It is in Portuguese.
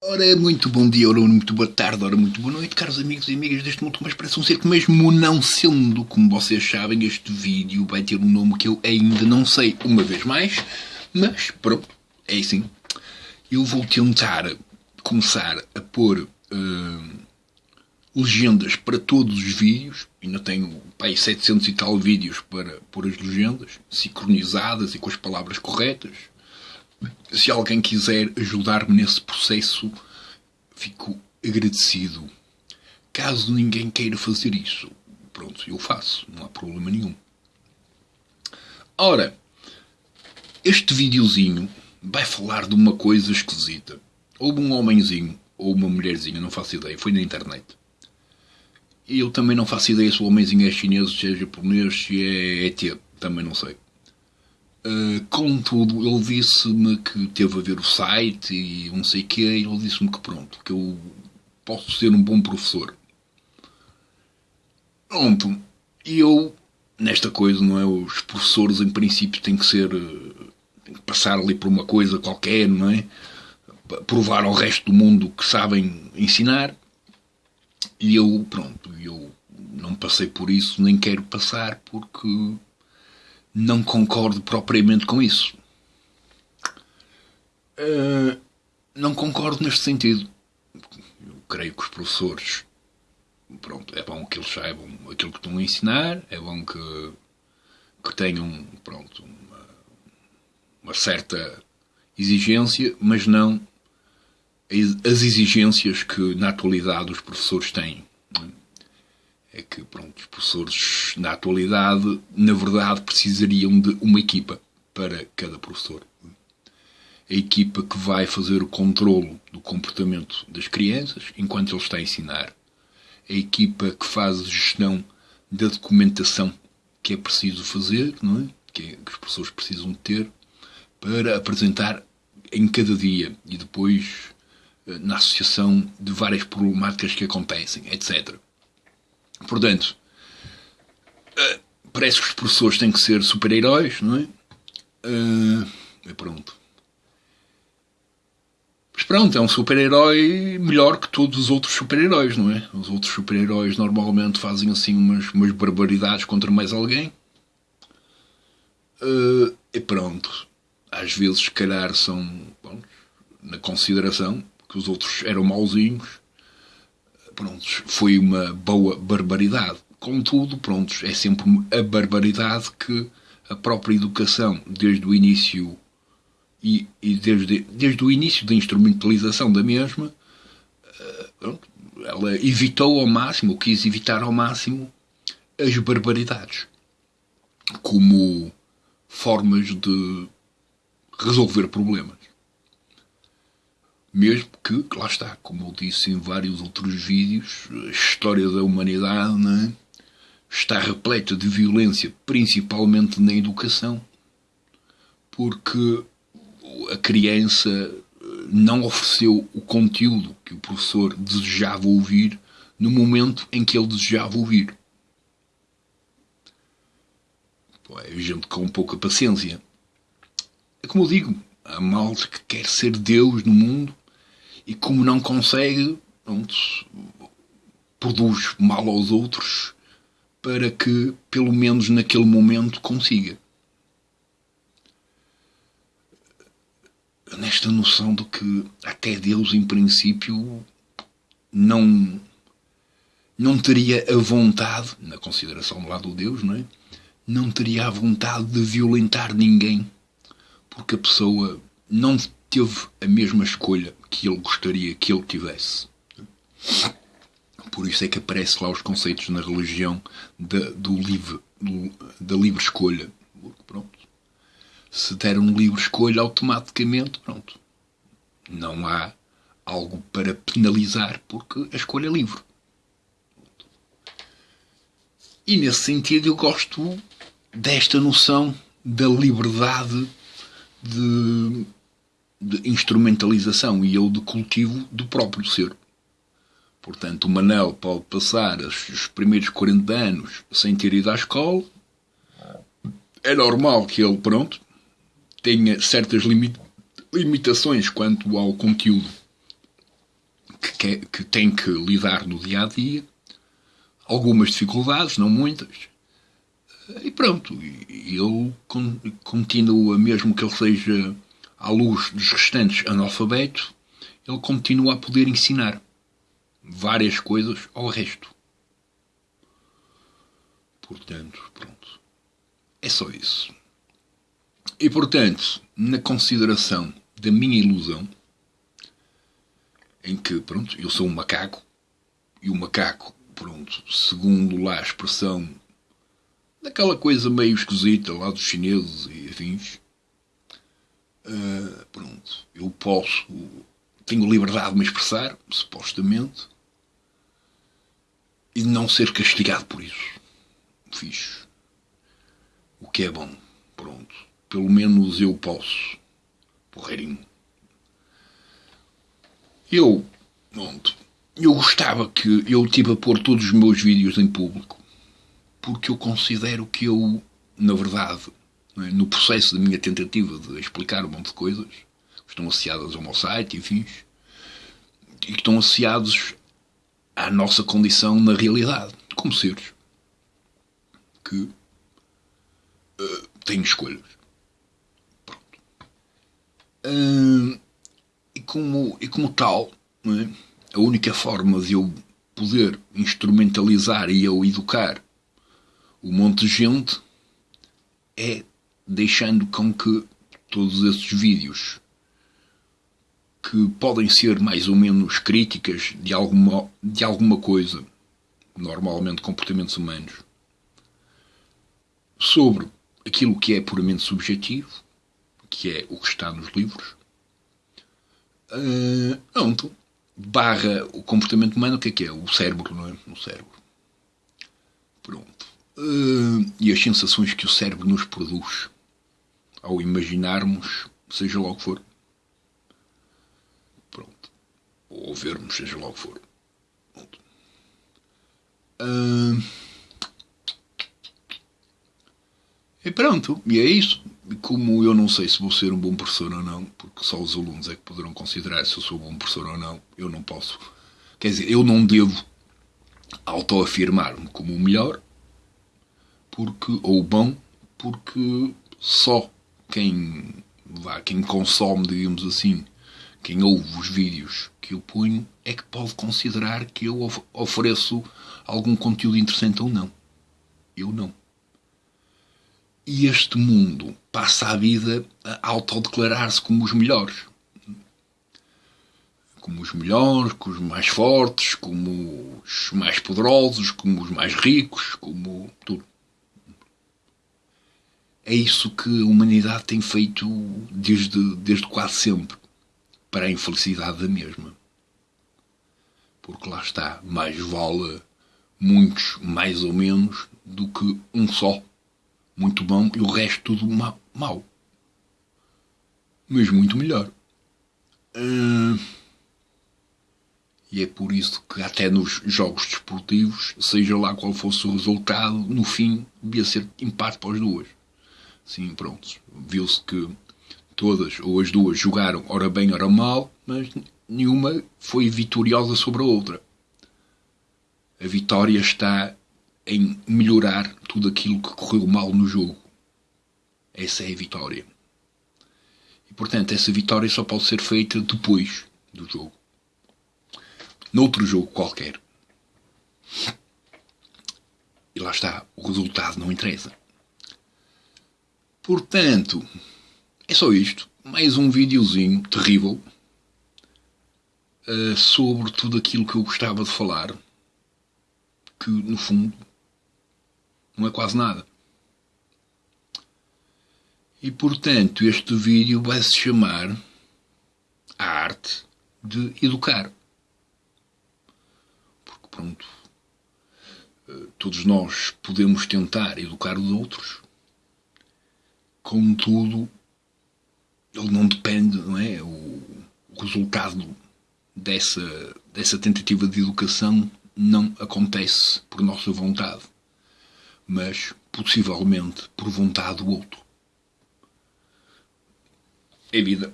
Ora, muito bom dia, ora, muito boa tarde, ora, muito boa noite, caros amigos e amigas deste mundo, mas parece um ser que mesmo não sendo, como vocês sabem, este vídeo vai ter um nome que eu ainda não sei, uma vez mais, mas pronto, é assim. Eu vou tentar começar a pôr uh, legendas para todos os vídeos, ainda tenho pai, 700 e tal vídeos para pôr as legendas, sincronizadas e com as palavras corretas, se alguém quiser ajudar-me nesse processo, fico agradecido. Caso ninguém queira fazer isso, pronto, eu faço, não há problema nenhum. Ora, este videozinho vai falar de uma coisa esquisita. Houve um homenzinho ou uma mulherzinha, não faço ideia, foi na internet. Eu também não faço ideia se o homenzinho é chinês, se é japonês, se é ET, também não sei. Uh, contudo, ele disse-me que teve a ver o site e não sei o que, e ele disse-me que pronto, que eu posso ser um bom professor. Pronto, e eu, nesta coisa, não é? Os professores, em princípio, têm que ser. têm que passar ali por uma coisa qualquer, não é? Provar ao resto do mundo que sabem ensinar. E eu, pronto, eu não passei por isso, nem quero passar, porque não concordo propriamente com isso. Uh, não concordo neste sentido. Eu creio que os professores, pronto, é bom que eles saibam aquilo que estão a ensinar, é bom que, que tenham, pronto, uma, uma certa exigência, mas não as exigências que na atualidade os professores têm é que pronto, os professores na atualidade, na verdade, precisariam de uma equipa para cada professor. A equipa que vai fazer o controlo do comportamento das crianças enquanto ele está a ensinar. A equipa que faz a gestão da documentação que é preciso fazer, não é? Que, é, que os professores precisam ter para apresentar em cada dia e depois eh, na associação de várias problemáticas que acontecem, etc. Portanto, uh, parece que os professores têm que ser super-heróis, não é? Uh, e pronto. Mas pronto, é um super-herói melhor que todos os outros super-heróis, não é? Os outros super-heróis normalmente fazem assim umas, umas barbaridades contra mais alguém. Uh, e pronto. Às vezes, se calhar, são bom, na consideração que os outros eram mauzinhos prontos, foi uma boa barbaridade. Contudo, prontos, é sempre a barbaridade que a própria educação, desde o início e, e desde, desde o início da instrumentalização da mesma, eh, ela evitou ao máximo, ou quis evitar ao máximo, as barbaridades como formas de resolver problemas. Mesmo que, lá está, como eu disse em vários outros vídeos, a história da humanidade é? está repleta de violência, principalmente na educação, porque a criança não ofereceu o conteúdo que o professor desejava ouvir no momento em que ele desejava ouvir. É gente com pouca paciência. É como eu digo, a malta que quer ser Deus no mundo e como não consegue, pronto, produz mal aos outros para que, pelo menos naquele momento, consiga. Nesta noção de que até Deus, em princípio, não, não teria a vontade, na consideração do lado do Deus, não é? Não teria a vontade de violentar ninguém, porque a pessoa não teve a mesma escolha que ele gostaria que ele tivesse. Por isso é que aparece lá os conceitos na religião da, do livre, do, da livre escolha. Pronto. Se der um livre escolha, automaticamente, pronto. Não há algo para penalizar porque a escolha é livre. E nesse sentido eu gosto desta noção da liberdade de de instrumentalização e eu de cultivo do próprio ser. Portanto, o Manel pode passar os primeiros 40 anos sem ter ido à escola. É normal que ele, pronto, tenha certas limitações quanto ao conteúdo que, é, que tem que lidar no dia a dia, algumas dificuldades, não muitas, e pronto. Ele continua, mesmo que ele seja à luz dos restantes analfabetos, ele continua a poder ensinar várias coisas ao resto. Portanto, pronto. É só isso. E portanto, na consideração da minha ilusão, em que, pronto, eu sou um macaco, e o macaco, pronto, segundo lá a expressão daquela coisa meio esquisita lá dos chineses e afins, uh, pronto, eu posso, tenho liberdade de me expressar, supostamente, e não ser castigado por isso. Fiz. O que é bom, pronto. Pelo menos eu posso. Porreirinho. Eu, pronto, eu gostava que eu tive a pôr todos os meus vídeos em público, porque eu considero que eu, na verdade, é, no processo da minha tentativa de explicar um monte de coisas, que estão associadas ao meu site, enfim, e que estão associados à nossa condição na realidade, como seres que uh, têm escolhas. Pronto. Uh, e como, e como tal, é? a única forma de eu poder instrumentalizar e eu educar um monte de gente é deixando com que todos esses vídeos que podem ser mais ou menos críticas de alguma, de alguma coisa, normalmente comportamentos humanos, sobre aquilo que é puramente subjetivo, que é o que está nos livros, Uh. Barra o comportamento humano, o que é que é? O cérebro, não é? O cérebro. Pronto. Uh, e as sensações que o cérebro nos produz ao imaginarmos, seja lá o que for. Pronto. Ou vermos, seja lá o que for. Pronto. Uh, e pronto. E é isso como eu não sei se vou ser um bom professor ou não, porque só os alunos é que poderão considerar se eu sou um bom professor ou não, eu não posso. Quer dizer, eu não devo autoafirmar-me como o melhor, porque, ou bom, porque só quem, vá, quem consome, digamos assim, quem ouve os vídeos que eu ponho, é que pode considerar que eu ofereço algum conteúdo interessante ou não. Eu não. E este mundo passa a vida a autodeclarar-se como os melhores. Como os melhores, como os mais fortes, como os mais poderosos, como os mais ricos, como tudo. É isso que a humanidade tem feito desde, desde quase sempre, para a infelicidade da mesma. Porque lá está, mais vale muitos mais ou menos do que um só muito bom e o resto tudo ma mau. Mas muito melhor. Uh, e é por isso que até nos jogos desportivos, seja lá qual fosse o resultado, no fim devia ser empate para as duas. Sim, pronto. Viu-se que todas ou as duas jogaram ora bem, ora mal, mas nenhuma foi vitoriosa sobre a outra. A vitória está em melhorar tudo aquilo que correu mal no jogo. Essa é a vitória. E portanto, essa vitória só pode ser feita depois do jogo. Noutro jogo qualquer. E lá está, o resultado não interessa. Portanto, é só isto. Mais um videozinho terrível uh, sobre tudo aquilo que eu gostava de falar. Que, no fundo, não é quase nada. E portanto, este vídeo vai se chamar A Arte de Educar. Porque pronto, eh, todos nós podemos tentar educar os outros, contudo, ele não depende, não é? O, o resultado dessa, dessa tentativa de educação não acontece por nossa vontade mas possivelmente por vontade do outro. É vida.